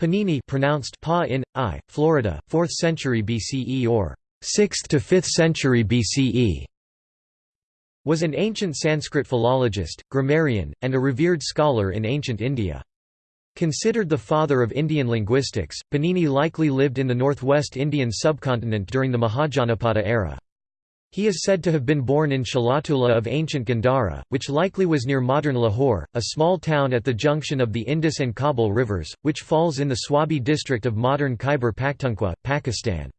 Panini pronounced Pa in, I, Florida, 4th century BCE or 6th to 5th century BCE, was an ancient Sanskrit philologist, grammarian, and a revered scholar in ancient India. Considered the father of Indian linguistics, Panini likely lived in the northwest Indian subcontinent during the Mahajanapada era. He is said to have been born in Shalatula of ancient Gandhara, which likely was near modern Lahore, a small town at the junction of the Indus and Kabul rivers, which falls in the Swabi district of modern Khyber Pakhtunkhwa, Pakistan.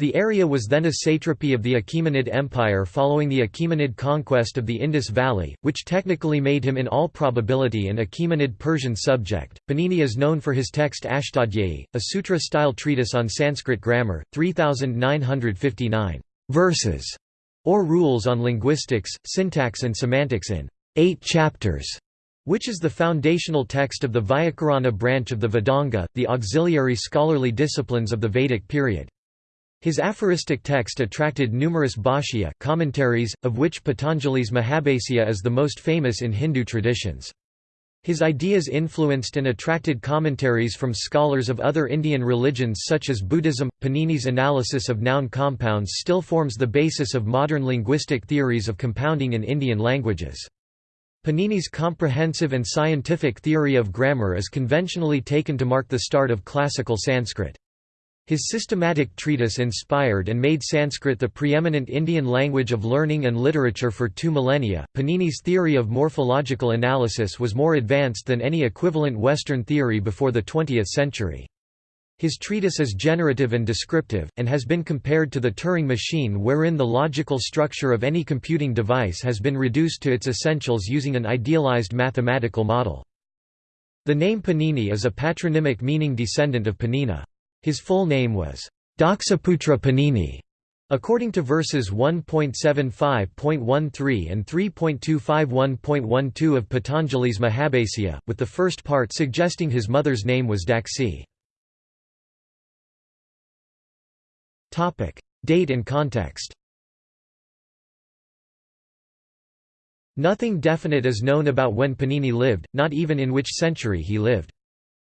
The area was then a satrapy of the Achaemenid Empire following the Achaemenid conquest of the Indus Valley, which technically made him in all probability an Achaemenid Persian subject. Panini is known for his text Ashtadhyayi, a sutra-style treatise on Sanskrit grammar, 3959 verses, or rules on linguistics, syntax and semantics in eight chapters, which is the foundational text of the Vyakarana branch of the Vedanga, the auxiliary scholarly disciplines of the Vedic period. His aphoristic text attracted numerous bhashya commentaries, of which Patanjali's Mahabhasya is the most famous in Hindu traditions. His ideas influenced and attracted commentaries from scholars of other Indian religions such as Buddhism. Panini's analysis of noun compounds still forms the basis of modern linguistic theories of compounding in Indian languages. Panini's comprehensive and scientific theory of grammar is conventionally taken to mark the start of classical Sanskrit. His systematic treatise inspired and made Sanskrit the preeminent Indian language of learning and literature for two millennia. Panini's theory of morphological analysis was more advanced than any equivalent Western theory before the 20th century. His treatise is generative and descriptive, and has been compared to the Turing machine wherein the logical structure of any computing device has been reduced to its essentials using an idealized mathematical model. The name Panini is a patronymic meaning descendant of Panina. His full name was Daksaputra Panini. According to verses 1.75.13 and 3.251.12 of Patanjali's Mahabhasya, with the first part suggesting his mother's name was Daksi. Date and context Nothing definite is known about when Panini lived, not even in which century he lived.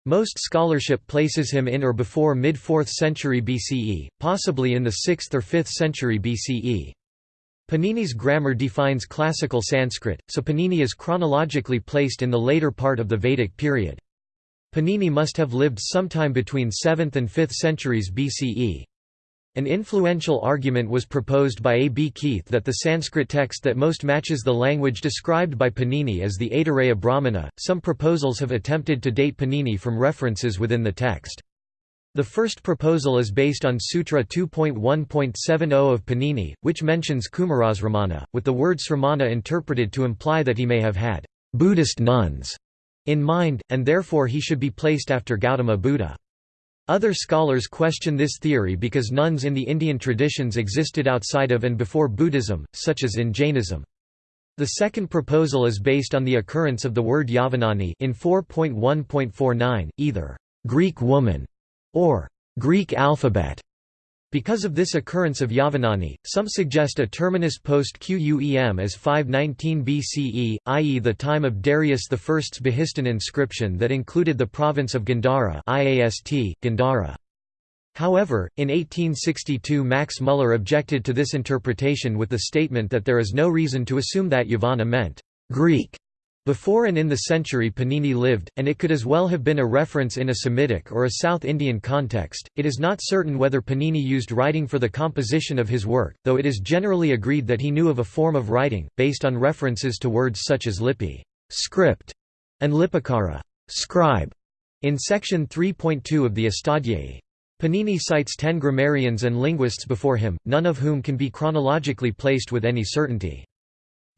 Most scholarship places him in or before mid-4th century BCE, possibly in the 6th or 5th century BCE. Panini's grammar defines classical Sanskrit, so Panini is chronologically placed in the later part of the Vedic period. Panini must have lived sometime between 7th and 5th centuries BCE. An influential argument was proposed by A. B. Keith that the Sanskrit text that most matches the language described by Panini is the Aitareya Brahmana. Some proposals have attempted to date Panini from references within the text. The first proposal is based on Sutra 2.1.70 of Panini, which mentions Kumarasramana, with the word sramana interpreted to imply that he may have had Buddhist nuns in mind, and therefore he should be placed after Gautama Buddha. Other scholars question this theory because nuns in the Indian traditions existed outside of and before Buddhism, such as in Jainism. The second proposal is based on the occurrence of the word Yavanani in 4.1.49, either Greek woman or Greek alphabet, because of this occurrence of Yavanani, some suggest a terminus post Quem as 519 BCE, i.e. the time of Darius I's Behistun inscription that included the province of Gandhara IAST, Gandhara. However, in 1862 Max Muller objected to this interpretation with the statement that there is no reason to assume that Yavanna meant Greek before and in the century Panini lived, and it could as well have been a reference in a Semitic or a South Indian context. It is not certain whether Panini used writing for the composition of his work, though it is generally agreed that he knew of a form of writing, based on references to words such as lipi script", and lipikara scribe", in section 3.2 of the Astadhyayi. Panini cites ten grammarians and linguists before him, none of whom can be chronologically placed with any certainty.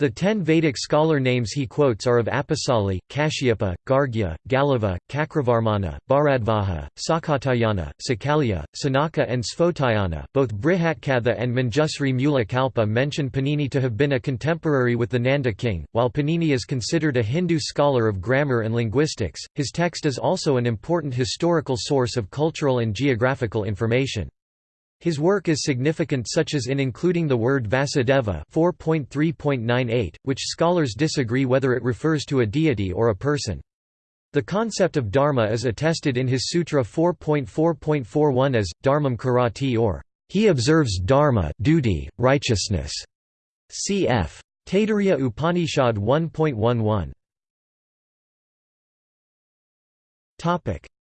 The ten Vedic scholar names he quotes are of Apasali, Kashyapa, Gargya, Galava, Cakravarmana, Bharadvaja, Sakatayana, Sakalya, Sanaka and Sphotayana. Both Brihatkatha and Manjusri Mula Kalpa mention Panini to have been a contemporary with the Nanda king. While Panini is considered a Hindu scholar of grammar and linguistics, his text is also an important historical source of cultural and geographical information. His work is significant such as in including the word Vasudeva 4.3.98, which scholars disagree whether it refers to a deity or a person. The concept of dharma is attested in his Sutra 4.4.41 as, dharmam karati or, he observes dharma duty, righteousness. Cf. Taittiriya Upanishad 1.11.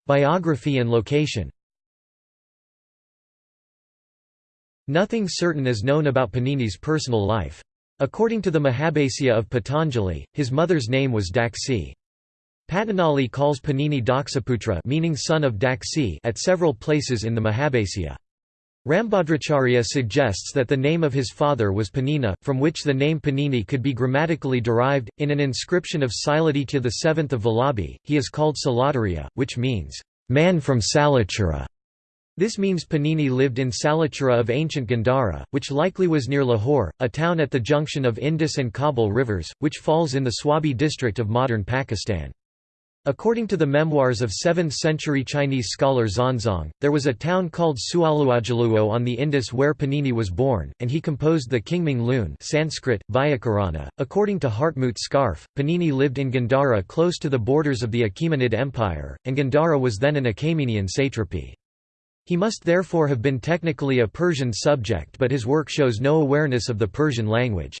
Biography and location Nothing certain is known about Panini's personal life. According to the Mahabhasya of Patanjali, his mother's name was Daksi. Patanjali calls Panini Daksaputra meaning son of Daksi at several places in the Mahabhasya. Rambhadracharya suggests that the name of his father was Panina, from which the name Panini could be grammatically derived. In an inscription of Siladitya VII of Vallabhi, he is called Salatarya, which means, man from Salachura. This means Panini lived in Salachura of ancient Gandhara, which likely was near Lahore, a town at the junction of Indus and Kabul rivers, which falls in the Swabi district of modern Pakistan. According to the memoirs of 7th-century Chinese scholar Xuanzang, there was a town called Sualuajaluo on the Indus where Panini was born, and he composed the Kingming Lune Sanskrit, Vyakarana. According to Hartmut Scharfe, Panini lived in Gandhara close to the borders of the Achaemenid Empire, and Gandhara was then an Achaemenian satrapy. He must therefore have been technically a Persian subject but his work shows no awareness of the Persian language.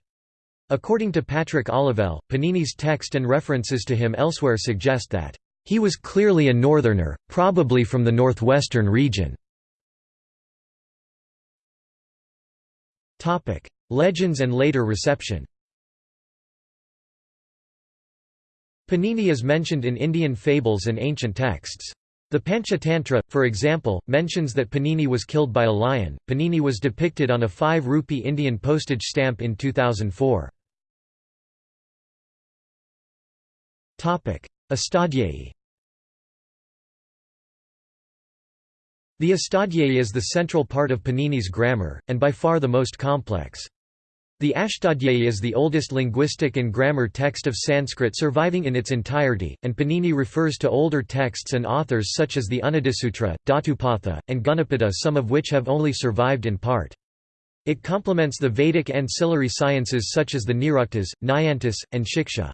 According to Patrick Olivelle, Panini's text and references to him elsewhere suggest that, "...he was clearly a northerner, probably from the northwestern region." Legends and later reception Panini is mentioned in Indian fables and ancient texts. The Panchatantra, for example, mentions that Panini was killed by a lion. Panini was depicted on a 5 rupee Indian postage stamp in 2004. Topic: Astadhyayi. The Astadhyayi is the central part of Panini's grammar, and by far the most complex. The Ashtadhyayi is the oldest linguistic and grammar text of Sanskrit surviving in its entirety, and Panini refers to older texts and authors such as the Unnadisutra, Dhatupatha, and Gunapata some of which have only survived in part. It complements the Vedic ancillary sciences such as the Niruktas, Nyantis, and Shiksha.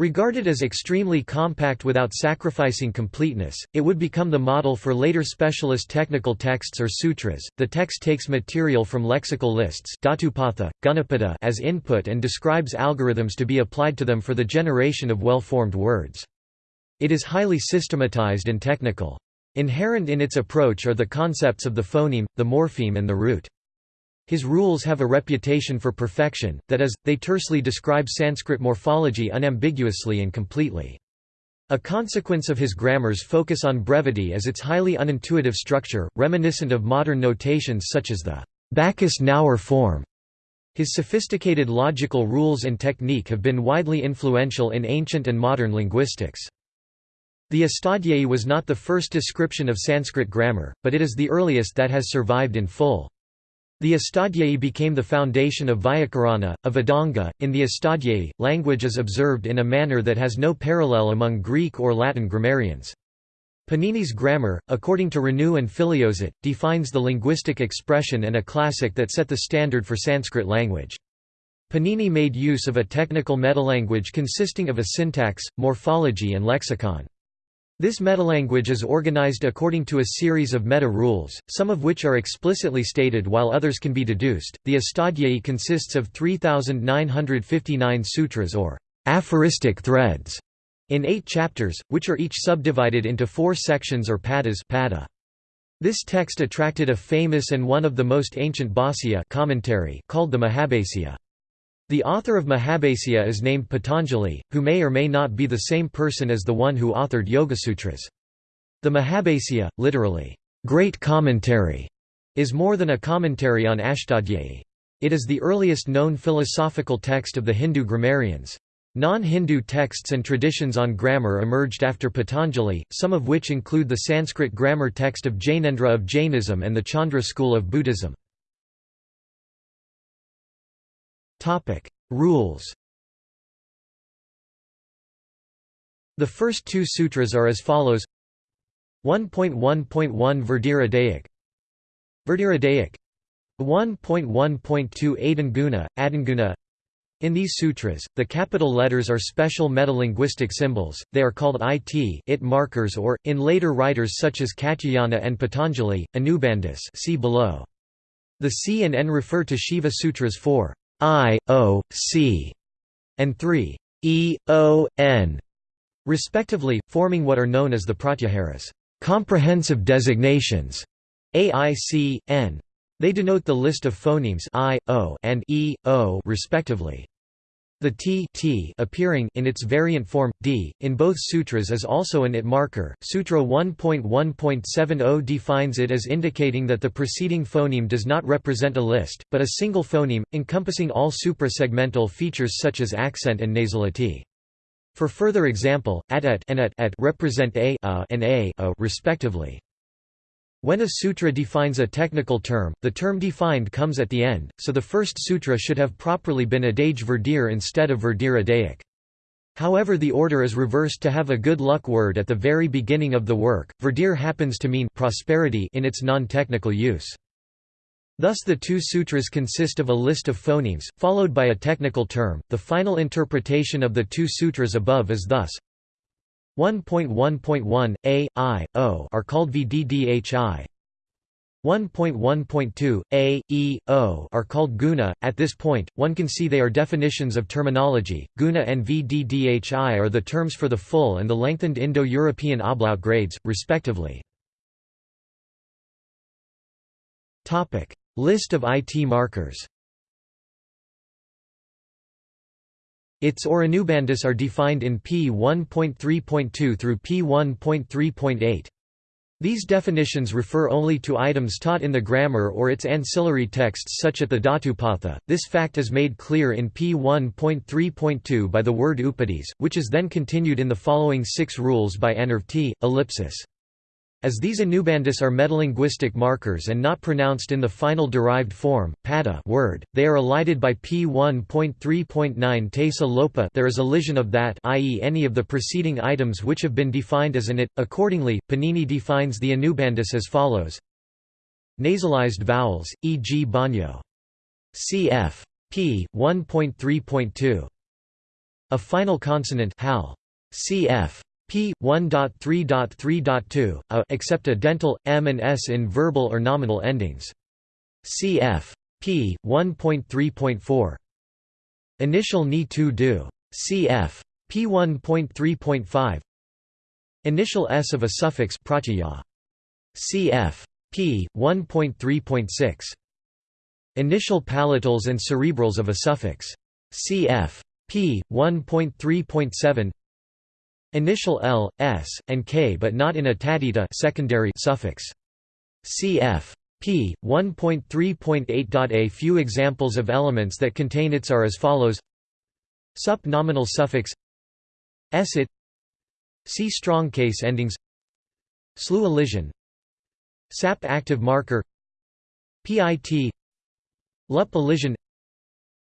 Regarded as extremely compact without sacrificing completeness, it would become the model for later specialist technical texts or sutras. The text takes material from lexical lists Dhatupatha, as input and describes algorithms to be applied to them for the generation of well-formed words. It is highly systematized and technical. Inherent in its approach are the concepts of the phoneme, the morpheme and the root. His rules have a reputation for perfection, that is, they tersely describe Sanskrit morphology unambiguously and completely. A consequence of his grammar's focus on brevity is its highly unintuitive structure, reminiscent of modern notations such as the Backus-Naur form. His sophisticated logical rules and technique have been widely influential in ancient and modern linguistics. The Astadhyayi was not the first description of Sanskrit grammar, but it is the earliest that has survived in full. The Astadhyayi became the foundation of Vyakarana, a Vedanga. In the Astadhyayi, language is observed in a manner that has no parallel among Greek or Latin grammarians. Panini's grammar, according to Renou and Filliozat, defines the linguistic expression and a classic that set the standard for Sanskrit language. Panini made use of a technical metalanguage consisting of a syntax, morphology and lexicon. This metalanguage is organized according to a series of meta-rules, some of which are explicitly stated while others can be deduced. The Astadhyayi consists of 3,959 sutras or aphoristic threads in eight chapters, which are each subdivided into four sections or padas pada. This text attracted a famous and one of the most ancient Bhāsya commentary called the Mahabhasya. The author of Mahabhasya is named Patanjali, who may or may not be the same person as the one who authored Yogasutras. The Mahabhasya, literally, great commentary, is more than a commentary on Ashtadhyayi. It is the earliest known philosophical text of the Hindu grammarians. Non-Hindu texts and traditions on grammar emerged after Patanjali, some of which include the Sanskrit grammar text of Jainendra of Jainism and the Chandra school of Buddhism. Topic: Rules. The first two sutras are as follows. 1.1.1 Verdiradaic Verdiradaic 1.1.2 Adanguna, Adanguna In these sutras, the capital letters are special metalinguistic symbols, they are called it, it markers or, in later writers such as Katyayana and Patanjali, Anubandhus see below. The C and N refer to Shiva Sutras 4, I, O, C, and 3, E, O, N, respectively, forming what are known as the Pratyaharas comprehensive designations, A, I, C, N. They denote the list of phonemes I, O, and E, O respectively. The t, t appearing in its variant form d in both sutras is also an it marker. Sutra 1.1.70 defines it as indicating that the preceding phoneme does not represent a list, but a single phoneme encompassing all suprasegmental features such as accent and nasality. For further example, at et and at, at represent a, a and a, a respectively. When a sutra defines a technical term, the term defined comes at the end, so the first sutra should have properly been adage verdir instead of verdir adaic. However the order is reversed to have a good luck word at the very beginning of the work. Verdir happens to mean prosperity in its non-technical use. Thus the two sutras consist of a list of phonemes, followed by a technical term. The final interpretation of the two sutras above is thus 1.1.1, a, i, o are called vddhi. 1.1.2, a, e, o are called guna. At this point, one can see they are definitions of terminology. Guna and vddhi are the terms for the full and the lengthened Indo-European ablaut grades, respectively. List of IT markers. Its or are defined in P 1.3.2 through P 1.3.8. These definitions refer only to items taught in the grammar or its ancillary texts such as the Dhatupatha. This fact is made clear in P 1.3.2 by the word upadis, which is then continued in the following six rules by Anurvti, ellipsis. As these Anubandhus are metalinguistic markers and not pronounced in the final derived form, pada word, they are elided by p1.3.9 tesa lopa there is elision of that i.e. any of the preceding items which have been defined as an it. Accordingly, Panini defines the Anubandhus as follows Nasalized vowels, e.g. banyo. cf. p. 1.3.2. A final consonant hal. cf p. 1.3.3.2, a except a dental, m and s in verbal or nominal endings. Cf. p. 1.3.4. Initial ni to do. Cf. p. 1.3.5. Initial s of a suffix pratyaya. Cf. p. 1.3.6. Initial palatals and cerebrals of a suffix. Cf. p. 1.3.7 Initial L, S, and K but not in a taddhita secondary suffix. Cf. p. 1.3.8. A few examples of elements that contain its are as follows. Sup nominal suffix. S it. C strong case endings. Slu elision. Sap active marker. PIT Lup elision.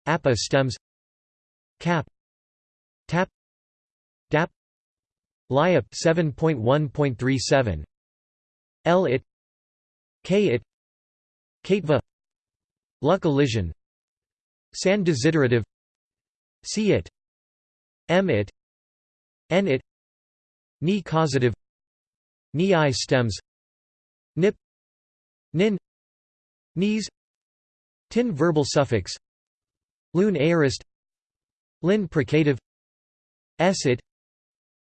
Appa stems. Cap. Tap. Dap LIAP 7.1.37 L it. K it. Katva. Luck elision. San desiderative. C it. M it. N it. Ni causative. Ni stems. Nip. Nin. Knees. Tin verbal suffix. Lun aorist. Lin precative. S it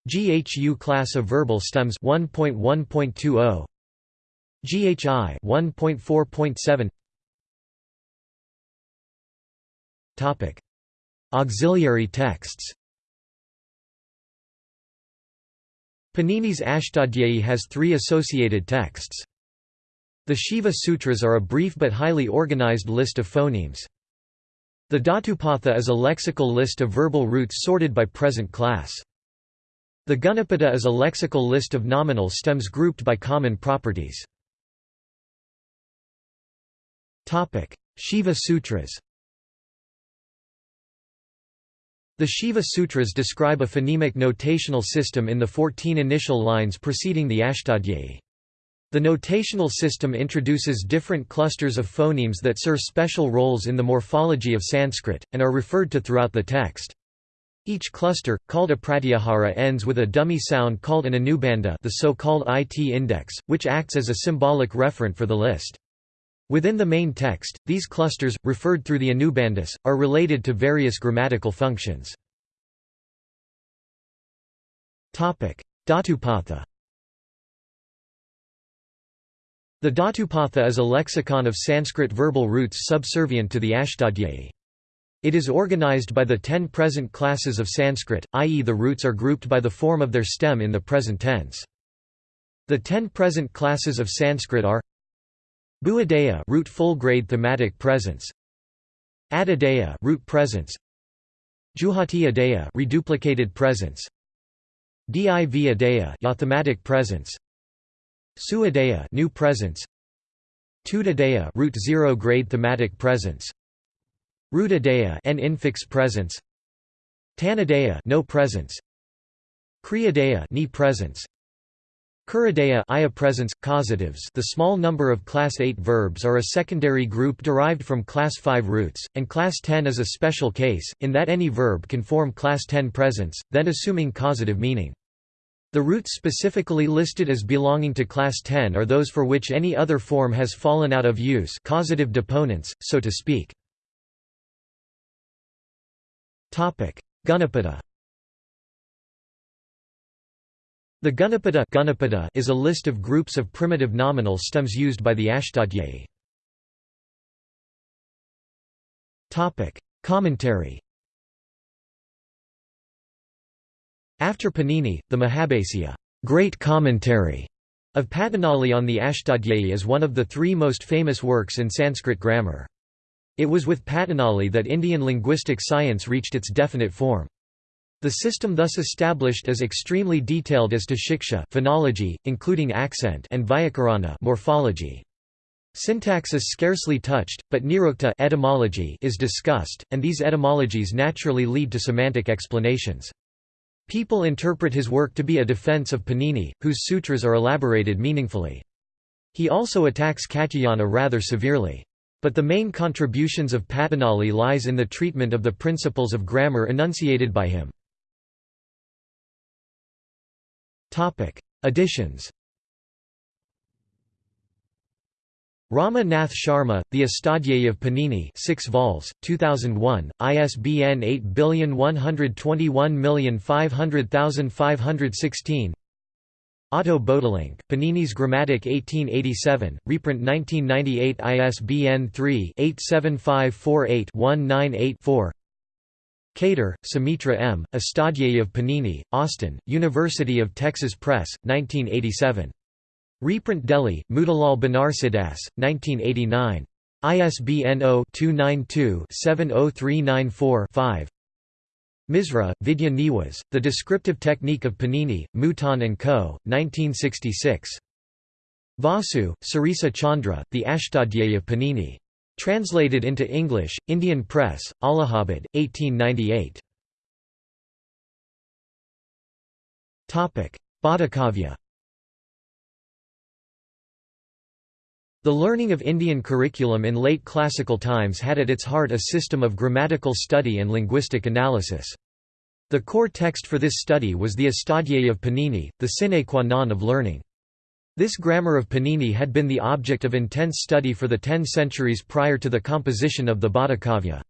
GHU class of verbal stems 1.1.20 GHI 1.4.7 Topic Auxiliary texts Panini's Ashtadhyayi has three associated texts. The Shiva Sutras are a brief but highly organized list of phonemes. The Dhatupatha is a lexical list of verbal roots sorted by present class. The Gunapada is a lexical list of nominal stems grouped by common properties. Shiva Sutras The Shiva Sutras describe a phonemic notational system in the 14 initial lines preceding the Ashtadhyayi. The notational system introduces different clusters of phonemes that serve special roles in the morphology of Sanskrit, and are referred to throughout the text. Each cluster, called a pratyahara ends with a dummy sound called an anubandha the so-called IT index, which acts as a symbolic referent for the list. Within the main text, these clusters, referred through the anubandhas, are related to various grammatical functions. Dhatupatha The Dhatupatha is a lexicon of Sanskrit verbal roots subservient to the Ashtadhyayi. It is organized by the ten present classes of Sanskrit, i.e. the roots are grouped by the form of their stem in the present tense. The ten present classes of Sanskrit are Bhuadaya root full grade thematic presence. Adadaya root presence. Juhati adaya reduplicated presence. Div adaya thematic presence. Suadaya new presence. Tudadaya root zero grade thematic presence Rudadaya n infix presence. Tanadaya no presence. Kriyadaya ni presence. Kuradaya iya presence causatives. The small number of class 8 verbs are a secondary group derived from class 5 roots and class 10 is a special case in that any verb can form class 10 presence then assuming causative meaning. The roots specifically listed as belonging to class 10 are those for which any other form has fallen out of use causative deponents, so to speak. Gunapada The Gunapada, Gunapada is a list of groups of primitive nominal stems used by the Ashtadhyayi. Commentary After Panini, the Mahabhasya great commentary of Patanjali on the Ashtadhyayi is one of the three most famous works in Sanskrit grammar. It was with Patanjali that Indian linguistic science reached its definite form. The system thus established is extremely detailed as to shiksha phonology, including accent and vyakarana morphology. Syntax is scarcely touched, but nirukta etymology is discussed, and these etymologies naturally lead to semantic explanations. People interpret his work to be a defense of Panini, whose sutras are elaborated meaningfully. He also attacks Katyayana rather severely. But the main contributions of Patanjali lies in the treatment of the principles of grammar enunciated by him. Additions Rama Nath Sharma, The Astadhyayi of Panini 6 vols, 2001, ISBN 8111500516 Otto Böhtlingk, Panini's Grammatik 1887, reprint 1998 ISBN 3-87548-198-4 Katre, Sumitra M., Astadhyayi of Panini, Austin, University of Texas Press, 1987. Reprint Delhi, Motilal Banarsidass, 1989. ISBN 0-292-70394-5 Misra, Vidya Niwas, The Descriptive Technique of Panini, Mouton & Co., 1966. Vasu, Sarisa Chandra, The Ashtadhyayi of Panini. Translated into English, Indian Press, Allahabad, 1898. Bhattakavya The learning of Indian curriculum in late classical times had at its heart a system of grammatical study and linguistic analysis. The core text for this study was the Astadhyayi of Panini, the sine qua non of learning. This grammar of Panini had been the object of intense study for the ten centuries prior to the composition of the Bhattakavya.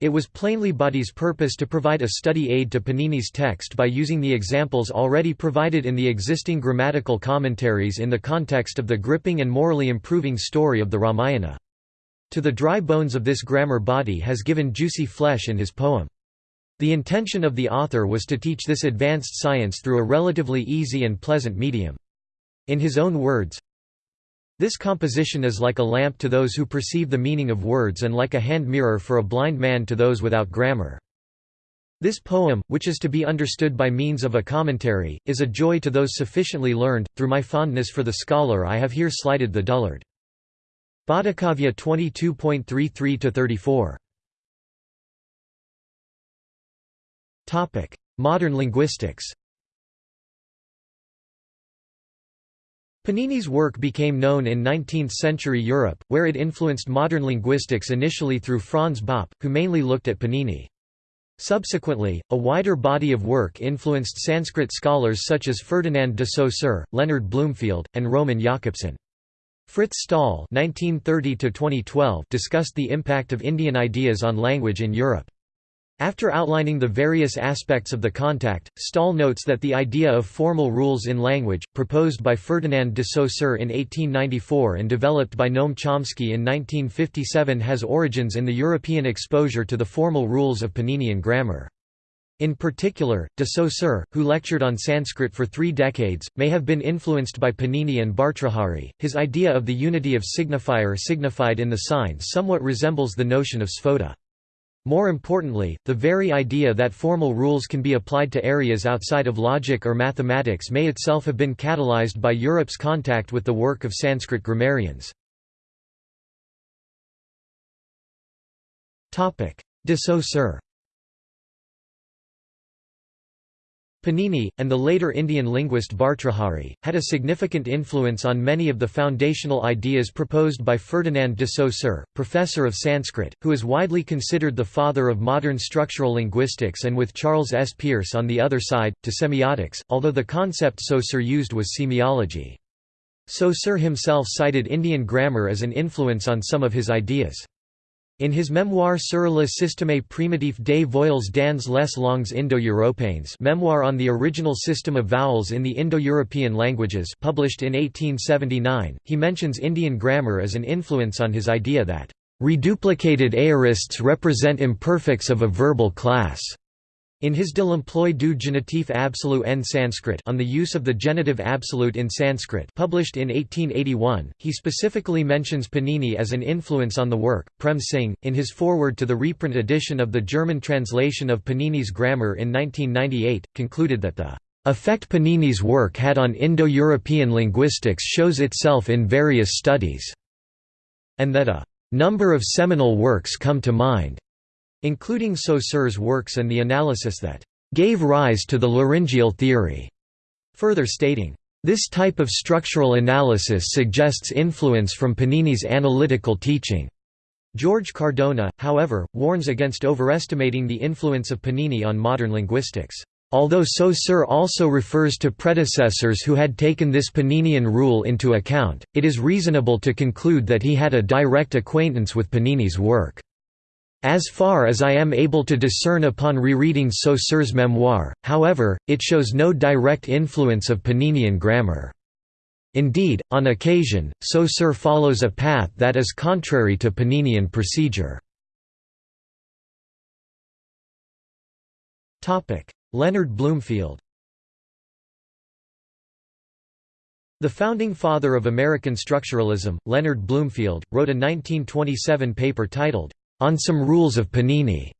It was plainly Bhatti's purpose to provide a study aid to Panini's text by using the examples already provided in the existing grammatical commentaries in the context of the gripping and morally improving story of the Ramayana. To the dry bones of this grammar Bhatti has given juicy flesh in his poem. The intention of the author was to teach this advanced science through a relatively easy and pleasant medium. In his own words, this composition is like a lamp to those who perceive the meaning of words and like a hand mirror for a blind man to those without grammar. This poem, which is to be understood by means of a commentary, is a joy to those sufficiently learned. Through my fondness for the scholar, I have here slighted the dullard. Bhattakavya 22.33-34 Modern linguistics Panini's work became known in 19th-century Europe, where it influenced modern linguistics initially through Franz Bopp, who mainly looked at Panini. Subsequently, a wider body of work influenced Sanskrit scholars such as Ferdinand de Saussure, Leonard Bloomfield, and Roman Jakobson. Frits Staal discussed the impact of Indian ideas on language in Europe. After outlining the various aspects of the contact, Staal notes that the idea of formal rules in language, proposed by Ferdinand de Saussure in 1894 and developed by Noam Chomsky in 1957 has origins in the European exposure to the formal rules of Paninian grammar. In particular, de Saussure, who lectured on Sanskrit for three decades, may have been influenced by Panini and Bhartrhari. His idea of the unity of signifier signified in the sign somewhat resembles the notion of sphota. More importantly, the very idea that formal rules can be applied to areas outside of logic or mathematics may itself have been catalyzed by Europe's contact with the work of Sanskrit grammarians. De Panini, and the later Indian linguist Bhartrhari, had a significant influence on many of the foundational ideas proposed by Ferdinand de Saussure, professor of Sanskrit, who is widely considered the father of modern structural linguistics and with Charles S. Peirce on the other side, to semiotics, although the concept Saussure used was semiology. Saussure himself cited Indian grammar as an influence on some of his ideas. In his memoir sur le système primitif des voyelles dans les langues indo-européennes memoir on the original system of vowels in the Indo-European languages published in 1879, he mentions Indian grammar as an influence on his idea that, "...reduplicated aorists represent imperfects of a verbal class." In his De l'emploi du genitif absolu en Sanskrit on the use of the genitive absolute in Sanskrit published in 1881, he specifically mentions Panini as an influence on the work. Prem Singh, in his foreword to the reprint edition of the German translation of Panini's grammar in 1998, concluded that the effect Panini's work had on Indo-European linguistics shows itself in various studies, and that a number of seminal works come to mind including Saussure's works and the analysis that gave rise to the laryngeal theory, further stating, this type of structural analysis suggests influence from Panini's analytical teaching. George Cardona, however, warns against overestimating the influence of Panini on modern linguistics. Although Saussure also refers to predecessors who had taken this Paninian rule into account, it is reasonable to conclude that he had a direct acquaintance with Panini's work. As far as I am able to discern upon rereading Saussure's memoir, however, it shows no direct influence of Paninian grammar. Indeed, on occasion, Saussure follows a path that is contrary to Paninian procedure. Leonard Bloomfield The founding father of American structuralism, Leonard Bloomfield, wrote a 1927 paper titled, on some rules of Panini.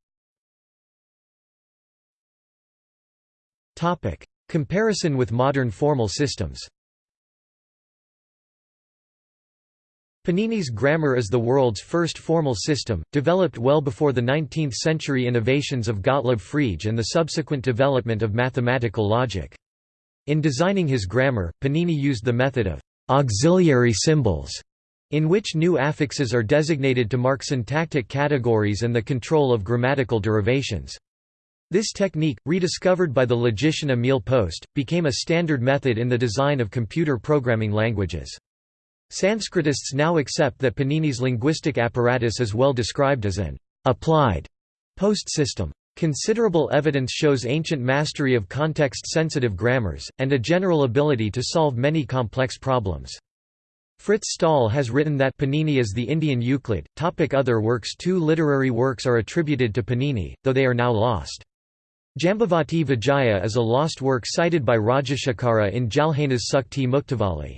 Comparison with modern formal systems. Panini's grammar is the world's first formal system, developed well before the 19th-century innovations of Gottlob Frege and the subsequent development of mathematical logic. In designing his grammar, Panini used the method of auxiliary symbols in which new affixes are designated to mark syntactic categories and the control of grammatical derivations. This technique, rediscovered by the logician Emil Post, became a standard method in the design of computer programming languages. Sanskritists now accept that Panini's linguistic apparatus is well described as an applied post system. Considerable evidence shows ancient mastery of context-sensitive grammars, and a general ability to solve many complex problems. Frits Staal has written that Panini is the Indian Euclid. Topic other works Two literary works are attributed to Panini, though they are now lost. Jambavati Vijaya is a lost work cited by Rajashekara in Jalhanas Sukti Muktavali.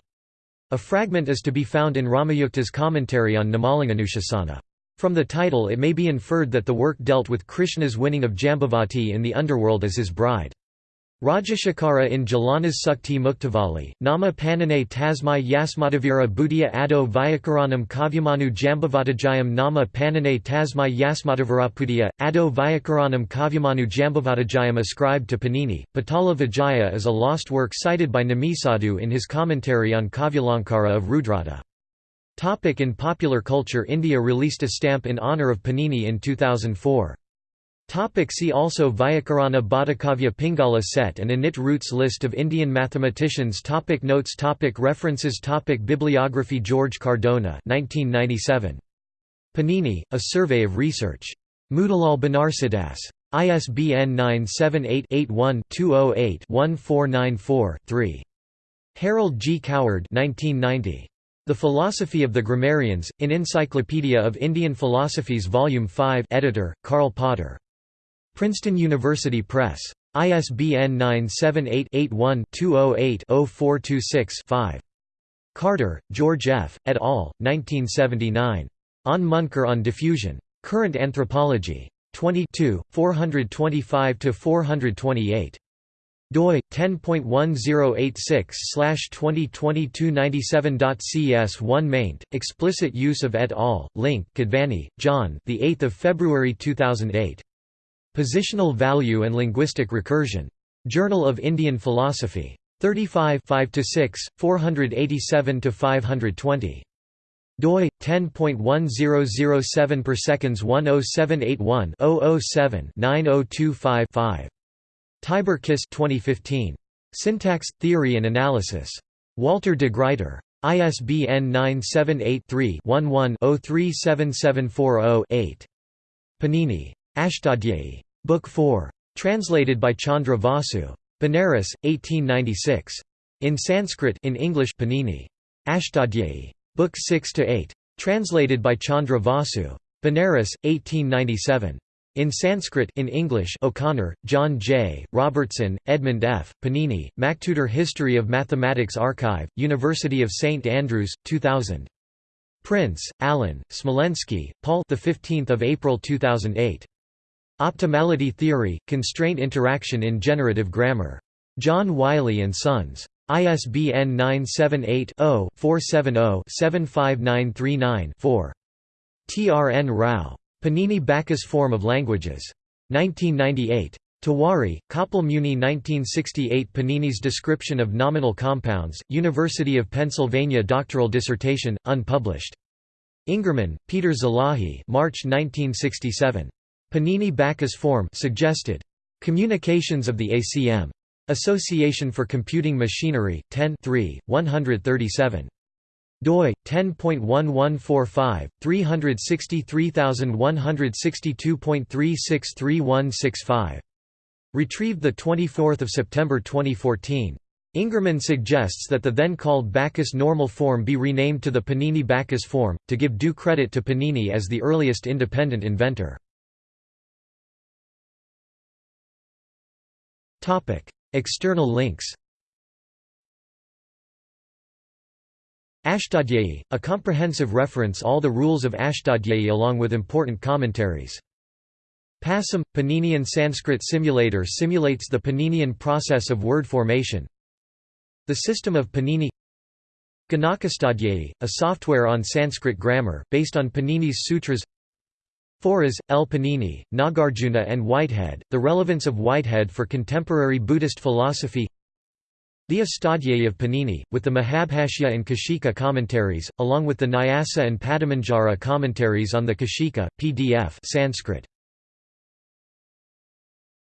A fragment is to be found in Ramayukta's commentary on Namalanganushasana. From the title it may be inferred that the work dealt with Krishna's winning of Jambavati in the underworld as his bride. Rajashekara in Jalanas Sukti Muktavali, Nama Panane Tasmai Yasmadavira Buddhya Ado Vyakaranam Kavyamanu Jambavatajayam Nama Panane Tasmai Yasmadavarapudiya, Ado Vyakaranam Kavyamanu Jambavatajayam ascribed to Panini. Patala Vijaya is a lost work cited by Namisadu in his commentary on Kavyalankara of Rudrata. Topic in popular culture India released a stamp in honour of Panini in 2004. Topic see also Vyakarana Bhattakavya Pingala set and Init roots List of Indian mathematicians topic Notes topic References topic Bibliography George Cardona 1997. Panini, A Survey of Research. Motilal Banarsidass. ISBN 978-81-208-1494-3. Harold G. Coward 1990. The Philosophy of the Grammarians, in Encyclopedia of Indian Philosophies Volume 5 editor, Karl Potter. Princeton University Press. ISBN 978-81-208-0426-5. Carter, George F., et al., 1979. On Munkar on Diffusion. Current Anthropology. 22, 425–428 doi 10.1086/202297.cs1 maint explicit use of et al link Kadvany John the 8th of February 2008 Positional Value and Linguistic Recursion. Journal of Indian Philosophy. 35 5–6, 487–520. doi 10.1007 per seconds 10781 007 9025 5. Tibor Kiss 2015. Syntax, Theory and Analysis. Walter de Gruyter. ISBN 978 3 11 037740 8. Panini. Ashtadhyayi. Book 4. Translated by Chandra Vasu. Benares, 1896. In Sanskrit in English Panini. Ashtadhyayi. Book 6 to 8. Translated by Chandra Vasu. Benares, 1897. In Sanskrit in English O'Connor, John J., Robertson, Edmund F., Panini, MacTutor History of Mathematics Archive, University of St Andrews, 2000. Prince, Alan, Smolensky, Paul the 15th of April 2008. Optimality Theory, Constraint Interaction in Generative Grammar. John Wiley & Sons. ISBN 978-0-470-75939-4. T. R. N. Rao. Panini Backus Form of Languages. 1998. Tiwari, Kapil Muni 1968 Panini's Description of Nominal Compounds, University of Pennsylvania Doctoral dissertation, unpublished. Ingerman, Peter Zilahy March 1967. Panini Backus form suggested. Communications of the ACM. Association for Computing Machinery, 10 137 doi 10.1145 363162.363165 retrieved the 24th of September 2014 Ingerman suggests that the then called Backus normal form be renamed to the Panini Backus form to give due credit to Panini as the earliest independent inventor External links Ashtadhyayi, a comprehensive reference all the rules of Ashtadhyayi along with important commentaries. Pasam, – Paninian Sanskrit Simulator simulates the Paninian process of word formation The system of Panini Ganakastadhyayi, a software on Sanskrit grammar, based on Panini's sutras Foras, L. Panini, Nagarjuna and Whitehead, The Relevance of Whitehead for Contemporary Buddhist Philosophy The Astadhyayi of Panini, with the Mahabhashya and Kashika commentaries, along with the Nyasa and Padamanjara commentaries on the Kashika, pdf Sanskrit.